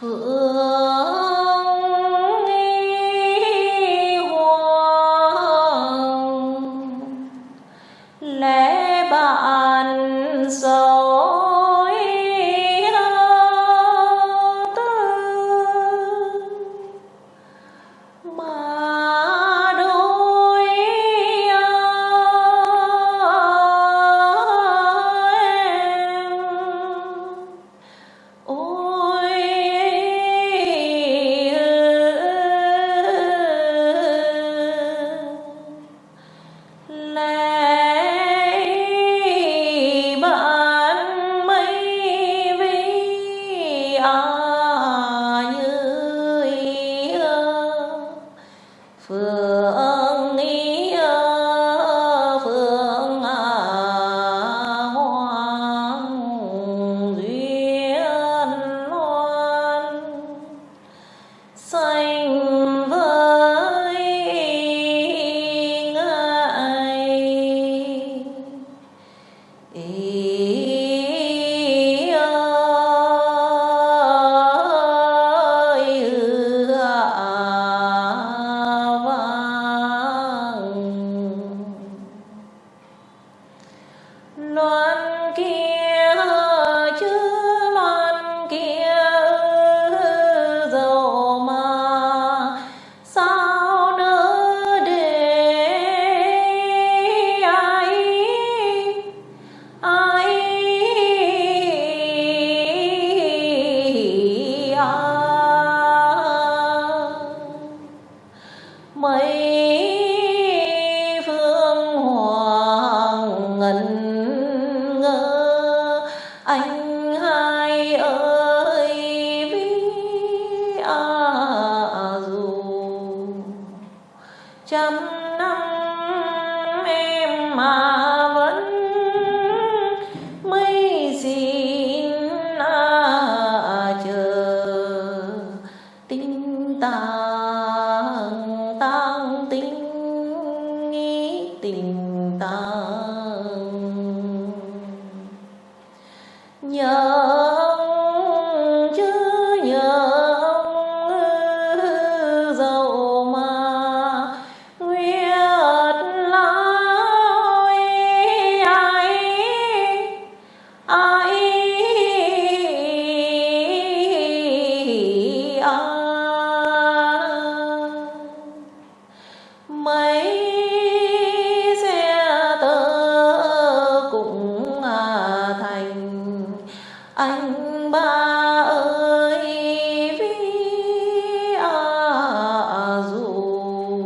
Phượng nghi hoàng lễ bạn sâu xanh với ngài, ý ơi vang. Loan trăm năm em mà vẫn mấy xin à chờ. Tinh tàng tăng tinh nghĩ tình tàng. Nhớ anh ba ơi vi a à, dù.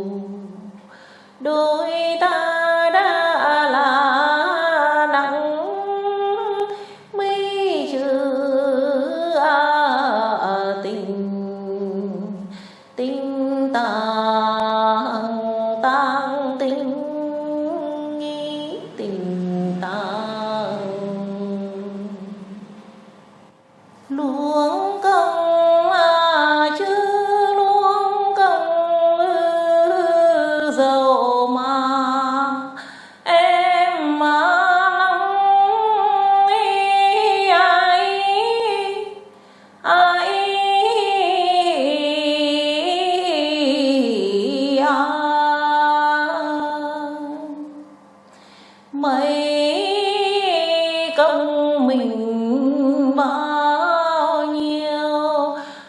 Đôi ta đã là nắng mây trừ à, tình tình ta luôn công.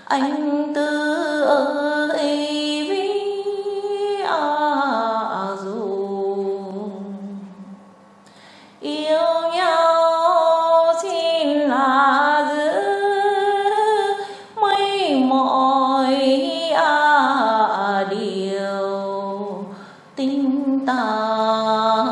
anh tư ơi vi à dù. Yêu nhau xin là giữ mấy mọi à điều tình ta.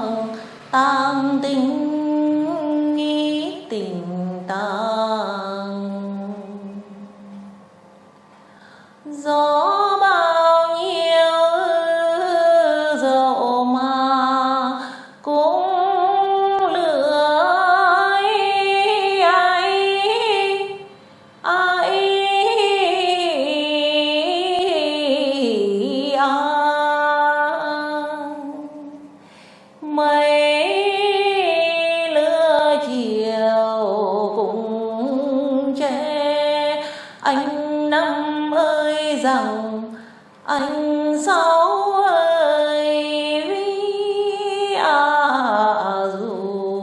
gió bao nhiêu dậu mà cũng lưỡi ai ai à. mây anh sáu ơi à, dù.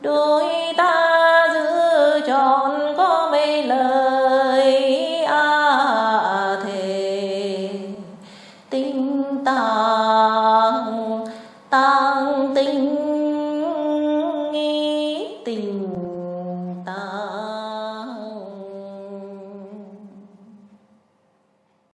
Đôi ta giữ tròn có mấy lời à, thề. Tình tàng tàng tình